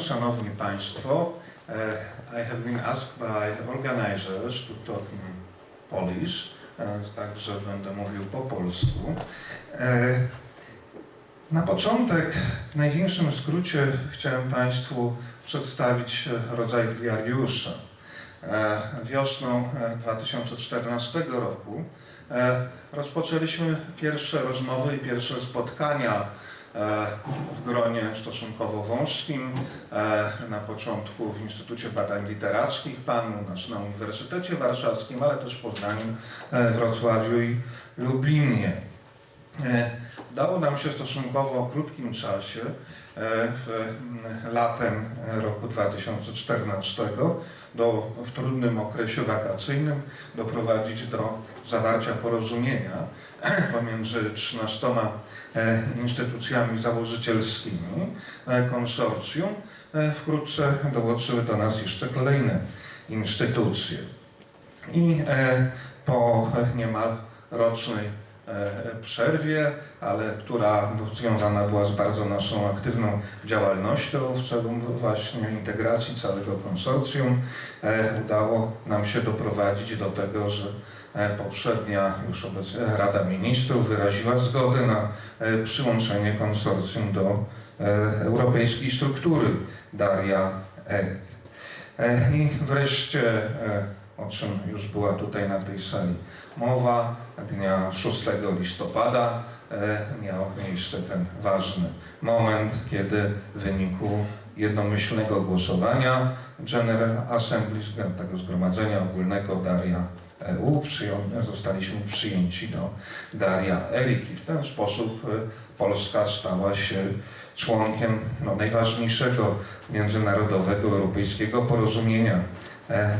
Szanowni Państwo, uh, I have been asked by organizers to talk in Polish, uh, także będę mówił po polsku. E, Na początek, w największym skrócie, chciałem Państwu przedstawić e, rodzaj diariusza. E, Wiosną e, 2014 roku e, rozpoczęliśmy pierwsze rozmowy i pierwsze spotkania e, w gronie stosunkowo wąskim. e, Na początku w Instytucie Badań Literackich, Pan u nas na Uniwersytecie Warszawskim, ale też w Poznaniu, e, Wrocławiu i Lublinie. Udało nam się w stosunkowo krótkim czasie, e, w, latem roku 2014, do, w trudnym okresie wakacyjnym, doprowadzić do zawarcia porozumienia pomiędzy 13 e, instytucjami założycielskimi e, konsorcjum. Wkrótce dołączyły do nas jeszcze kolejne instytucje. I po niemal rocznej przerwie, ale która no, związana była z bardzo naszą aktywną działalnością w celu właśnie integracji całego konsorcjum, e, udało nam się doprowadzić do tego, że e, poprzednia już obecnie Rada Ministrów wyraziła zgodę na e, przyłączenie konsorcjum do e, europejskiej struktury Daria. E, I wreszcie, e, o czym już była tutaj na tej sali mowa, dnia 6 listopada e, miał miejsce ten ważny moment, kiedy w wyniku jednomyślnego głosowania General Assembly, tego Zgromadzenia Ogólnego Daria EU, zostaliśmy przyjęci do Daria Erik i w ten sposób e, Polska stała się członkiem no, najważniejszego międzynarodowego europejskiego porozumienia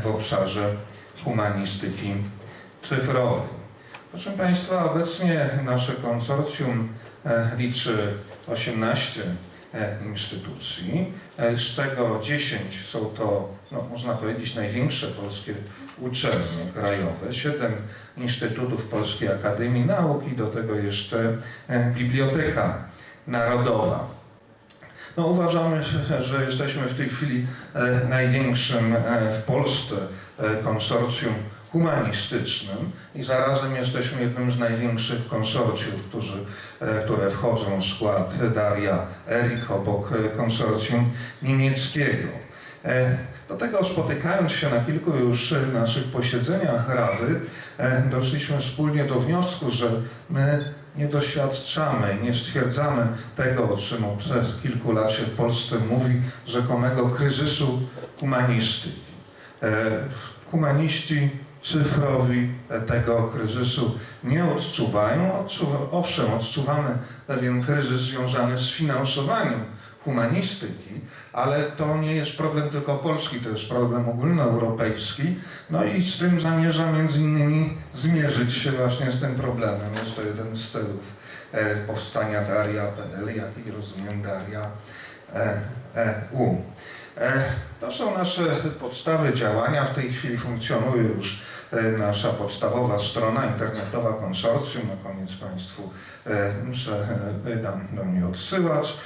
w obszarze humanistyki cyfrowej. Proszę Państwa, obecnie nasze konsorcjum e, liczy 18 e, instytucji, e, z czego 10 są to, no, można powiedzieć, największe polskie uczelnie krajowe, 7 instytutów Polskiej Akademii Nauk i do tego jeszcze e, Biblioteka Narodowa. No, uważamy, że- jesteśmy w tej chwili e, największym e, w Polsce e, konsorcjum humanistycznym i zarazem jesteśmy jednym z największych konsorcjów, którzy, które wchodzą w skład Daria Erik obok konsorcjum niemieckiego. Do tego spotykając się na kilku już naszych posiedzeniach Rady, doszliśmy wspólnie do wniosku, że my nie doświadczamy, nie stwierdzamy tego, o czym od e, kilku lat się w Polsce mówi, rzekomego kryzysu humanistyki. E, Humaniści cyfrowi e, tego kryzysu nie odczuwają. Odczuwa, owszem, odczuwamy pewien kryzys związany z finansowaniem humanistyki, ale to nie jest problem tylko polski, to jest problem ogólnoeuropejski. No i z tym zamierza między innymi zmierzyć się właśnie z tym problemem. Jest to jeden z celów e, powstania Daria PL, jak i rozumiem Daria e. E, To są nasze podstawy działania. W tej chwili funkcjonuje już nasza podstawowa strona internetowa konsorcjum. Na koniec Państwu muszę dam do niej odsyłać.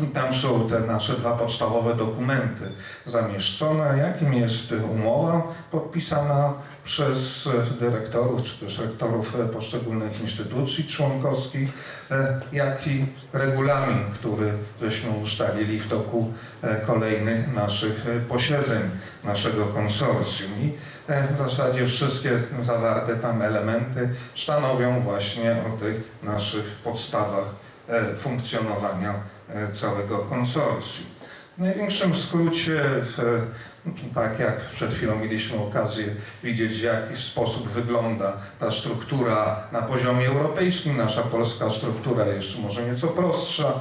I Tam są te nasze dwa podstawowe dokumenty zamieszczone, jakim jest umowa podpisana przez dyrektorów czy też rektorów poszczególnych instytucji członkowskich, e, jak i regulamin, który żeśmy ustalili w toku e, kolejnych naszych e, posiedzeń naszego konsorcjum. I w zasadzie wszystkie zawarte tam elementy stanowią właśnie o tych naszych podstawach funkcjonowania całego konsorcjum. W największym skrócie, e, tak jak przed chwilą mieliśmy okazję widzieć, w jaki sposób wygląda ta struktura na poziomie europejskim. Nasza polska struktura jest może nieco prostsza.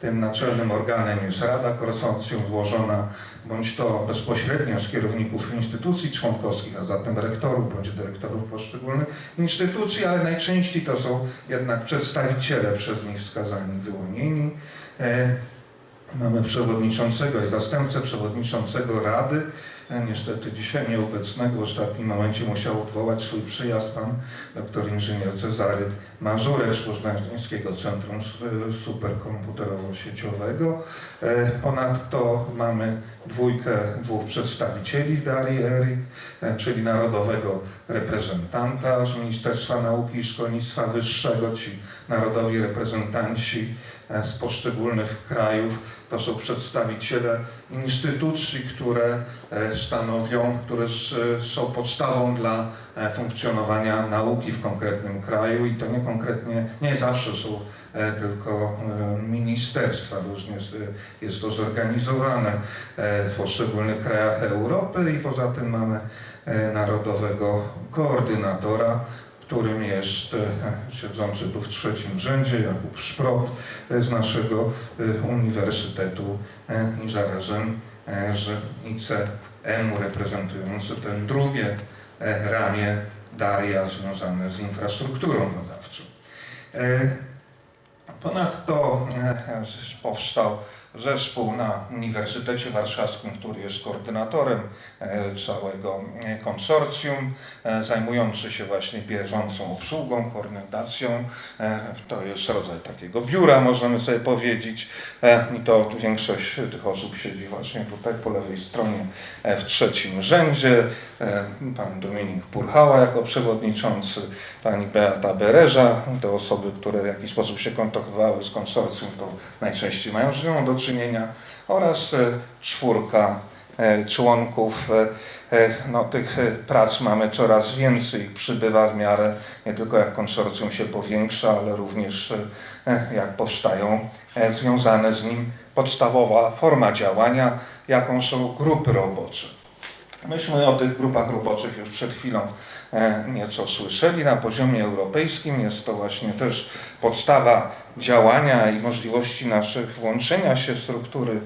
Tym naczelnym organem jest Rada Konsorcjum złożona bądź to bezpośrednio z kierowników instytucji członkowskich, a zatem rektorów bądź dyrektorów poszczególnych instytucji, ale najczęściej to są jednak przedstawiciele przez nich wskazani, wyłonieni. E, Mamy przewodniczącego i zastępcę przewodniczącego Rady. E, Niestety dzisiaj nieobecnego w ostatnim momencie musiał odwołać swój przyjazd pan doktor inżynier Cezary Mazurek z Poznańskiego Centrum Superkomputerowo-Sieciowego. E, Ponadto mamy dwójkę, dwóch przedstawicieli w Darii ERIC, e, czyli narodowego reprezentanta z Ministerstwa Nauki i Szkolnictwa Wyższego, ci narodowi reprezentanci e, z poszczególnych krajów. To są przedstawiciele instytucji, które e, stanowią, które są podstawą dla funkcjonowania nauki w konkretnym kraju i to nie konkretnie, nie zawsze są tylko e, ministerstwa, różnie jest, to zorganizowane e, w poszczególnych krajach Europy i poza tym mamy e, narodowego koordynatora, którym jest e, siedzący tu w trzecim rzędzie Jakub Szprot e, z naszego e, Uniwersytetu e, i zarazem e, z ICM-u reprezentujący ten drugie e, ramię Daria związane z infrastrukturą badawczą. Ponadto e, powstał zespół na Uniwersytecie Warszawskim, który jest koordynatorem e, całego e, konsorcjum, e, zajmujący się właśnie bieżącą obsługą, koordynacją. To jest rodzaj takiego biura, możemy sobie powiedzieć. I to większość tych osób siedzi właśnie tutaj po lewej stronie w trzecim rzędzie. Pan Dominik Purchała jako przewodniczący, pani Beata Bererza, te osoby, które w jakiś sposób się kontaktowały z konsorcjum, to najczęściej mają z nią do czynienia, oraz e, czwórka e, członków. e, No, tych prac mamy coraz więcej, przybywa w miarę nie tylko jak konsorcjum się powiększa, ale również jak powstają związane z nim podstawowa forma działania, jaką są grupy robocze. Myśmy o tych grupach roboczych już przed chwilą e, nieco słyszeli. Na poziomie europejskim jest to właśnie też podstawa działania i możliwości naszych włączenia się w struktury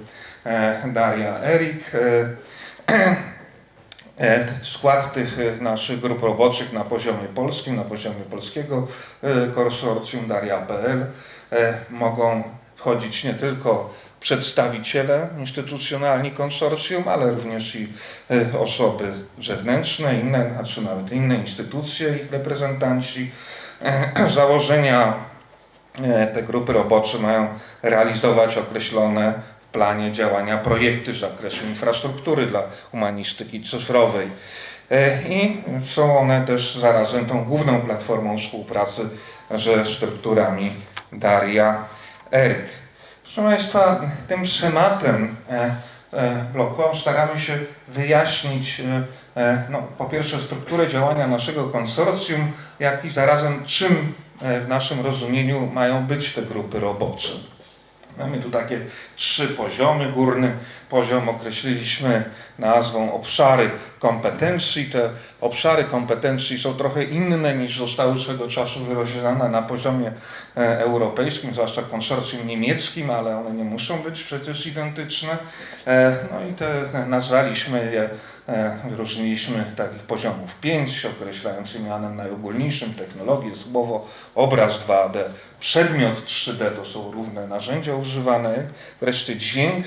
e, Daria Erik. E, Skład tych naszych grup roboczych na poziomie polskim, na poziomie polskiego konsorcjum Daria.pl mogą wchodzić nie tylko przedstawiciele instytucjonalni konsorcjum, ale również i e, osoby zewnętrzne, inne, znaczy nawet inne instytucje, ich reprezentanci. E, Założenia e, te grupy robocze mają realizować określone w planie działania projekty z zakresu infrastruktury dla humanistyki cyfrowej. I są one też zarazem tą główną platformą współpracy ze strukturami Daria Eryk. Proszę Państwa, tym schematem e, e, bloku staramy się wyjaśnić e, no, po pierwsze strukturę działania naszego konsorcjum, jak i zarazem czym w naszym rozumieniu mają być te grupy robocze. Mamy tu takie trzy poziomy. Górny poziom określiliśmy nazwą obszary kompetencji. Te obszary kompetencji są trochę inne niż zostały swego czasu wyrozumiane na poziomie e, europejskim, zwłaszcza konsorcjum niemieckim, ale one nie muszą być przecież identyczne. E, No i te nazwaliśmy je, wyróżniliśmy takich poziomów pięć, określając mianem najogólniejszym technologię, słowo, obraz 2D, przedmiot 3D to są równe narzędzia używane, wreszcie dźwięk,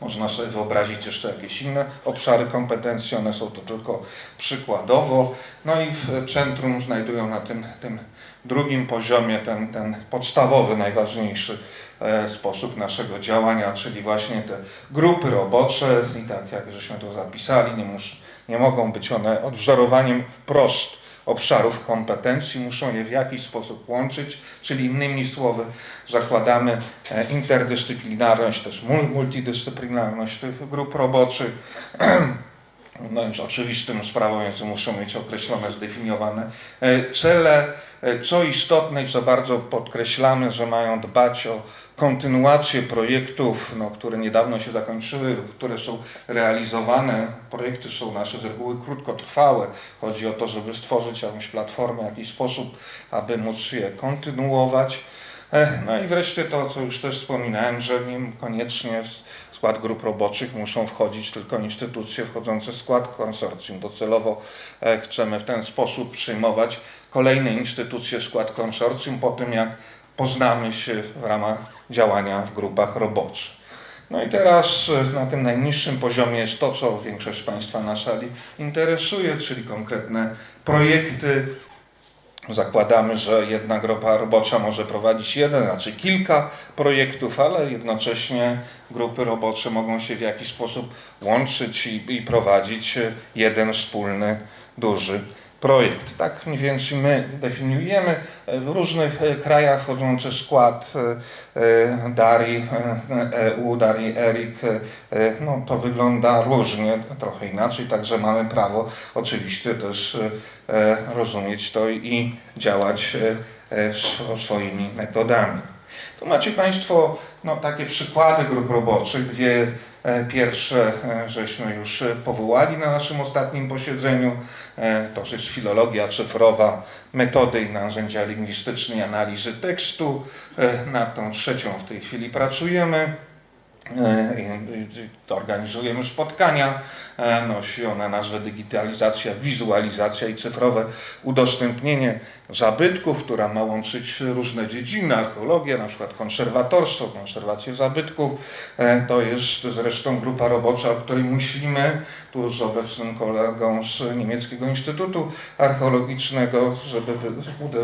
można sobie wyobrazić jeszcze jakieś inne obszary kompetencji, one są to tylko przykładowo. No i w centrum znajdują na tym, tym drugim poziomie ten, ten podstawowy, najważniejszy e, sposób naszego działania, czyli właśnie te grupy robocze i tak jak żeśmy to zapisali, nie, mus, nie mogą być one odwzorowaniem wprost obszarów kompetencji, muszą je w jakiś sposób łączyć, czyli innymi słowy zakładamy e, interdyscyplinarność, też mul- multidyscyplinarność tych grup roboczych. No oczywistym sprawą jest, że muszą mieć określone, zdefiniowane e, cele. E, Co istotne i co bardzo podkreślamy, że mają dbać o kontynuację projektów, no, które niedawno się zakończyły, które są realizowane. Projekty są nasze z reguły krótkotrwałe. Chodzi o to, żeby stworzyć jakąś platformę, jakiś sposób, aby móc je kontynuować. E, No i wreszcie to, co już też wspominałem, że nie koniecznie w skład grup roboczych muszą wchodzić tylko instytucje wchodzące w skład konsorcjum. Docelowo e, chcemy w ten sposób przyjmować kolejne instytucje skład konsorcjum po tym, jak poznamy się w ramach działania w grupach roboczych. No i teraz e, na tym najniższym poziomie jest to, co większość Państwa na sali interesuje, czyli konkretne projekty. Zakładamy, że jedna grupa robocza może prowadzić jeden, raczej kilka projektów, ale jednocześnie grupy robocze mogą się w jakiś sposób łączyć i, i prowadzić e, jeden wspólny, duży projekt. Tak mniej więcej my definiujemy w różnych e, krajach wchodzący w skład e, e, Dari EU, Dari ERIC, no to wygląda różnie, trochę inaczej, także mamy prawo oczywiście też rozumieć to i działać swoimi metodami. Tu macie Państwo no, takie przykłady grup roboczych. Dwie e, pierwsze e, żeśmy już powołali na naszym ostatnim posiedzeniu. E, to jest filologia cyfrowa, metody i narzędzia lingwistycznej analizy tekstu. Nad tą trzecią w tej chwili pracujemy. E, organizujemy spotkania. E, nosi ona nazwę digitalizacja, wizualizacja i cyfrowe udostępnienie zabytków, która ma łączyć różne dziedziny, archeologię, na przykład konserwatorstwo, konserwację zabytków. E, to jest zresztą grupa robocza, o której myślimy tu z obecnym kolegą z Niemieckiego Instytutu Archeologicznego, żeby,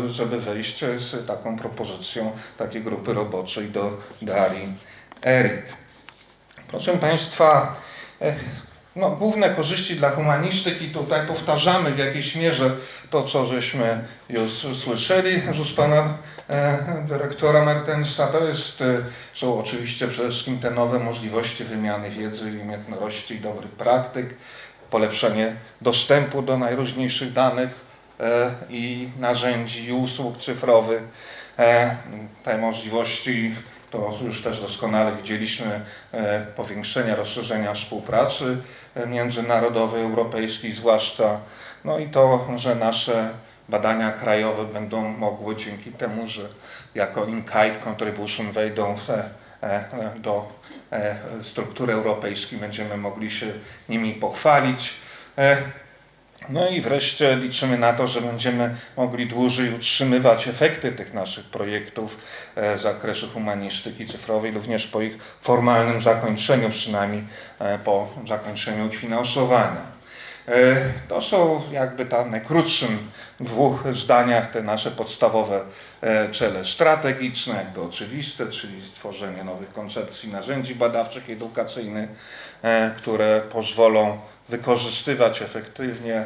żeby wejść z taką propozycją takiej grupy roboczej do Darii Erik. Proszę Państwa, e, no, główne korzyści dla humanistyki, tutaj powtarzamy w jakiejś mierze to, co żeśmy już słyszeli z pana e, dyrektora Mertensa. To jest, e, są oczywiście przede wszystkim te nowe możliwości wymiany wiedzy, umiejętności i dobrych praktyk, polepszenie dostępu do najróżniejszych danych e, i narzędzi i usług cyfrowych. Te możliwości to już też doskonale widzieliśmy e, powiększenia, rozszerzenia współpracy e, międzynarodowej, europejskiej zwłaszcza. No i to, że nasze badania krajowe będą mogły dzięki temu, że jako in-kind contribution wejdą w, e, do struktury europejskiej, będziemy mogli się nimi pochwalić. No i wreszcie liczymy na to, że będziemy mogli dłużej utrzymywać efekty tych naszych projektów e, z zakresu humanistyki cyfrowej, również po ich formalnym zakończeniu, przynajmniej e, po zakończeniu ich finansowania. E, to są jakby tam w najkrótszym dwóch zdaniach te nasze podstawowe cele strategiczne, jakby oczywiste, czyli stworzenie nowych koncepcji narzędzi badawczych edukacyjnych, które pozwolą wykorzystywać efektywnie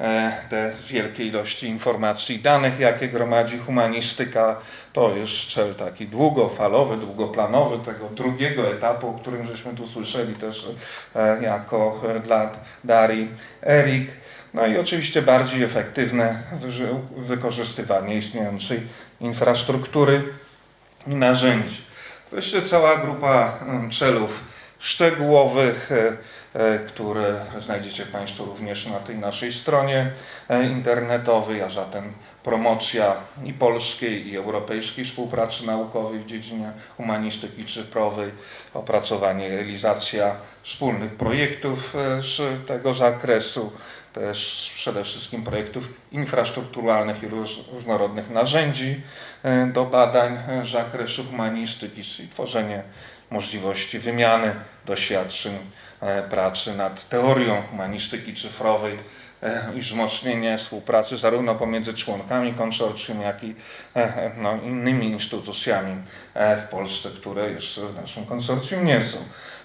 e, te wielkie ilości informacji i danych, jakie gromadzi humanistyka. To jest cel taki długofalowy, długoplanowy tego drugiego etapu, o którym żeśmy tu słyszeli też e, jako e, dla Darii Erik. No i oczywiście bardziej efektywne wykorzystywanie istniejącej infrastruktury i narzędzi. Wreszcie cała grupa celów szczegółowych, które znajdziecie Państwo również na tej naszej stronie e, internetowej, a zatem promocja i polskiej, i europejskiej współpracy naukowej w dziedzinie humanistyki cyfrowej, opracowanie, realizacja wspólnych projektów e, z tego zakresu, też przede wszystkim projektów infrastrukturalnych i różnorodnych narzędzi do badań z zakresu humanistyki i tworzenie możliwości wymiany doświadczeń E, pracy nad teorią humanistyki cyfrowej e, i wzmocnienie współpracy zarówno pomiędzy członkami konsorcjum, jak i e, no, innymi instytucjami w Polsce, które jeszcze w naszym konsorcjum nie są.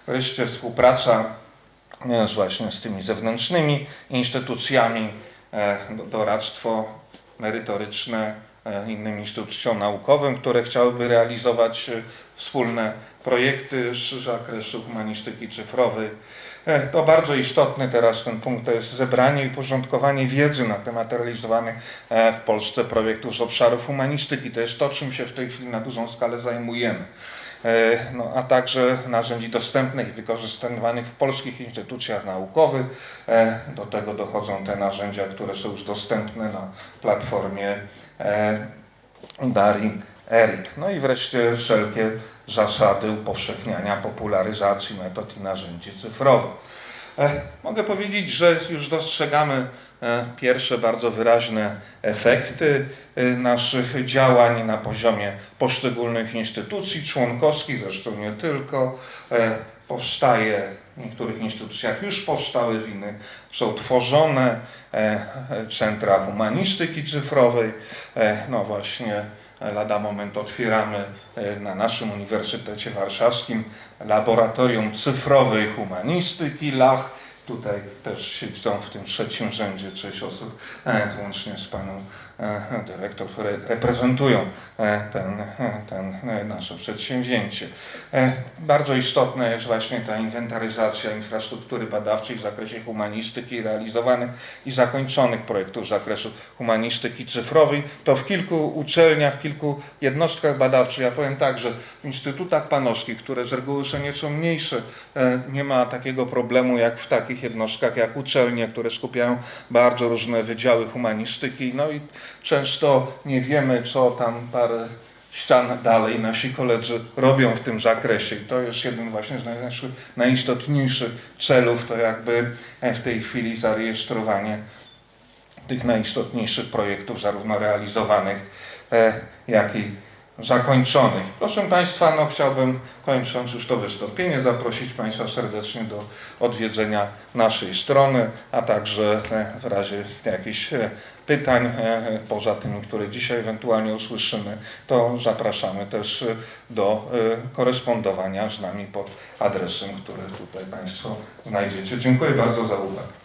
Wreszcie współpraca z właśnie z tymi zewnętrznymi instytucjami, doradztwo merytoryczne innym instytucjom naukowym, które chciałyby realizować wspólne projekty z zakresu humanistyki cyfrowej. E, to bardzo istotny teraz ten punkt, to jest zebranie i porządkowanie wiedzy na temat realizowanych e, w Polsce projektów z obszaru humanistyki. To jest to, czym się w tej chwili na dużą skalę zajmujemy. E, no, a także narzędzi dostępnych i wykorzystywanych w polskich instytucjach naukowych. Do tego dochodzą te narzędzia, które są już dostępne na platformie Dari ERIC. No i wreszcie wszelkie zasady upowszechniania, popularyzacji metod i narzędzi cyfrowych. E, Mogę powiedzieć, że już dostrzegamy e, pierwsze bardzo wyraźne efekty e, naszych działań na poziomie poszczególnych instytucji członkowskich, zresztą nie tylko. E, Powstaje w niektórych instytucjach już powstały, w innych są tworzone e, centra humanistyki cyfrowej. E, No właśnie lada moment otwieramy e, na naszym Uniwersytecie Warszawskim Laboratorium Cyfrowej Humanistyki LAH. Tutaj też siedzą w tym trzecim rzędzie sześć osób, e, łącznie z paną e, dyrektor, które reprezentują e, ten, e, ten nasze przedsięwzięcie. Bardzo istotna jest właśnie ta inwentaryzacja infrastruktury badawczej w zakresie humanistyki realizowanych i zakończonych projektów z zakresu humanistyki cyfrowej. To w kilku uczelniach, w kilku jednostkach badawczych, ja powiem tak, że w instytutach panowskich, które z reguły są nieco mniejsze, nie ma takiego problemu jak w takich jednostkach jak uczelnie, które skupiają bardzo różne wydziały humanistyki. No i często nie wiemy, co tam parę ścian dalej nasi koledzy robią w tym zakresie. I to jest jeden właśnie z naszych najistotniejszych celów, to jakby w tej chwili zarejestrowanie tych najistotniejszych projektów, zarówno realizowanych, e, jak i zakończonych. Proszę Państwa, no chciałbym, kończąc już to wystąpienie, zaprosić Państwa serdecznie do odwiedzenia naszej strony, a także e, w razie jakichś e, pytań, e, poza tymi, które dzisiaj ewentualnie usłyszymy, to zapraszamy też do korespondowania z nami pod adresem, który tutaj Państwo znajdziecie. Dziękuję bardzo za uwagę.